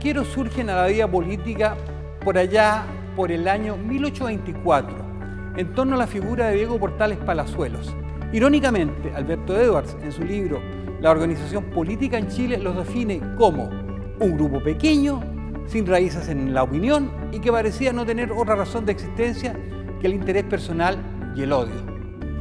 estanqueros surgen a la vida política por allá por el año 1824, en torno a la figura de Diego Portales Palazuelos. Irónicamente, Alberto Edwards, en su libro La organización política en Chile, los define como un grupo pequeño, sin raíces en la opinión y que parecía no tener otra razón de existencia que el interés personal y el odio.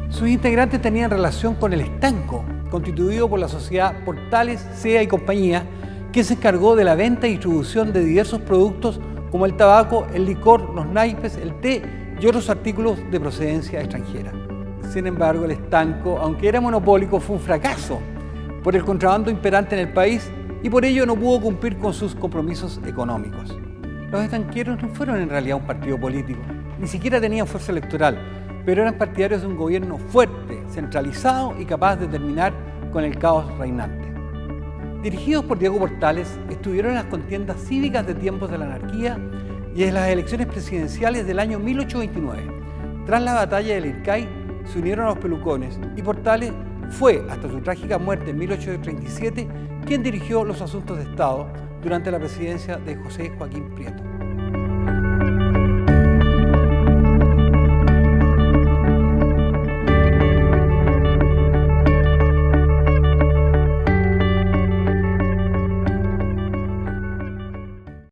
Sus integrantes tenían relación con el estanco, constituido por la sociedad Portales, SEA y compañía, que se encargó de la venta y distribución de diversos productos como el tabaco, el licor, los naipes, el té y otros artículos de procedencia extranjera. Sin embargo, el estanco, aunque era monopólico, fue un fracaso por el contrabando imperante en el país y por ello no pudo cumplir con sus compromisos económicos. Los estanqueros no fueron en realidad un partido político, ni siquiera tenían fuerza electoral, pero eran partidarios de un gobierno fuerte, centralizado y capaz de terminar con el caos reinante. Dirigidos por Diego Portales, estuvieron en las contiendas cívicas de tiempos de la anarquía y en las elecciones presidenciales del año 1829. Tras la batalla del Ircay, se unieron a los pelucones y Portales fue, hasta su trágica muerte en 1837, quien dirigió los asuntos de Estado durante la presidencia de José Joaquín Prieto.